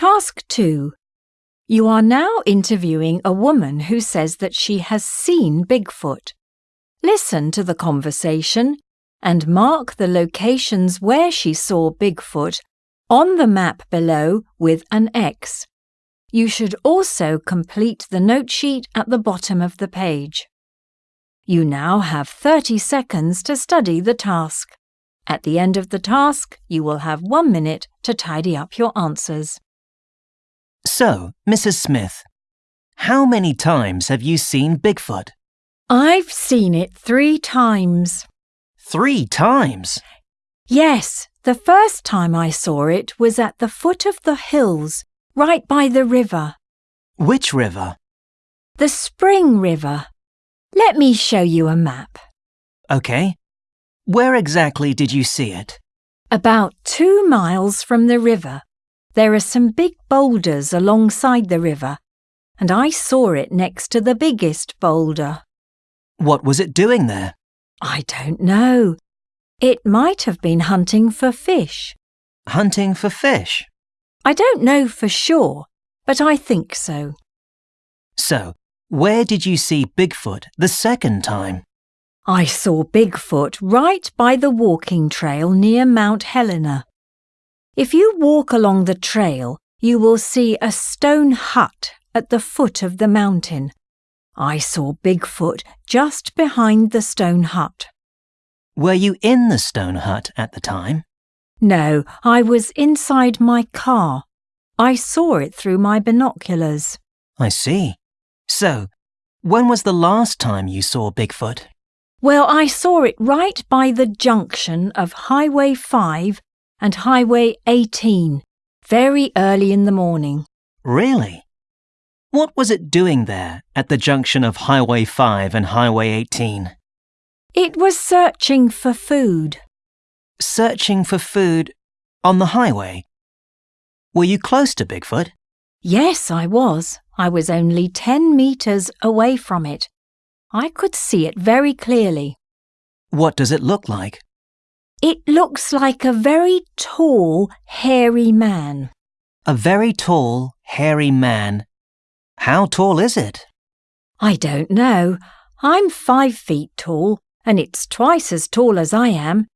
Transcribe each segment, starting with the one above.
Task 2. You are now interviewing a woman who says that she has seen Bigfoot. Listen to the conversation and mark the locations where she saw Bigfoot on the map below with an X. You should also complete the note sheet at the bottom of the page. You now have 30 seconds to study the task. At the end of the task, you will have one minute to tidy up your answers. So, Mrs. Smith, how many times have you seen Bigfoot? I've seen it three times. Three times? Yes, the first time I saw it was at the foot of the hills, right by the river. Which river? The Spring River. Let me show you a map. Okay. Where exactly did you see it? About two miles from the river, there are some big boulders alongside the river, and I saw it next to the biggest boulder. What was it doing there? I don't know. It might have been hunting for fish. Hunting for fish. I don't know for sure, but I think so. So, where did you see Bigfoot the second time? I saw Bigfoot right by the walking trail near Mount Helena. If you walk along the trail, you will see a stone hut at the foot of the mountain. I saw Bigfoot just behind the stone hut. Were you in the stone hut at the time? No, I was inside my car. I saw it through my binoculars. I see. So, when was the last time you saw Bigfoot? Well, I saw it right by the junction of Highway 5 and Highway 18, very early in the morning. Really? What was it doing there at the junction of Highway 5 and Highway 18? It was searching for food. Searching for food on the highway? Were you close to Bigfoot? Yes, I was. I was only 10 metres away from it. I could see it very clearly. What does it look like? It looks like a very tall, hairy man. A very tall, hairy man. How tall is it? I don't know. I'm five feet tall, and it's twice as tall as I am,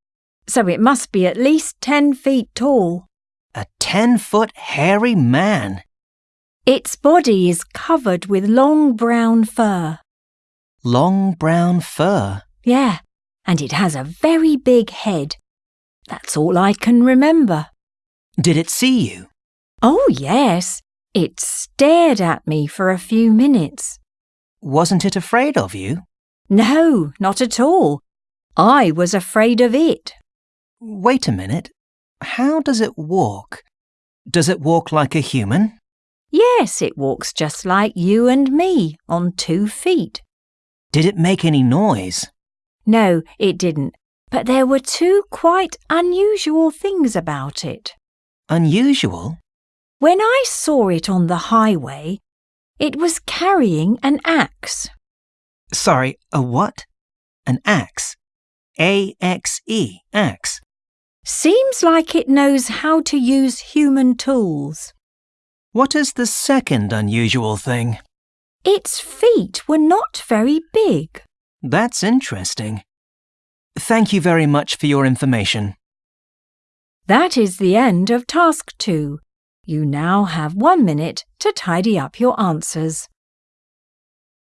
so it must be at least ten feet tall. A ten foot hairy man. Its body is covered with long brown fur. Long brown fur. Yeah, and it has a very big head. That's all I can remember. Did it see you? Oh, yes. It stared at me for a few minutes. Wasn't it afraid of you? No, not at all. I was afraid of it. Wait a minute. How does it walk? Does it walk like a human? Yes, it walks just like you and me on two feet. Did it make any noise? No, it didn't. But there were two quite unusual things about it. Unusual? When I saw it on the highway, it was carrying an axe. Sorry, a what? An axe. A X E, axe. Seems like it knows how to use human tools. What is the second unusual thing? Its feet were not very big. That's interesting. Thank you very much for your information. That is the end of task two. You now have one minute to tidy up your answers.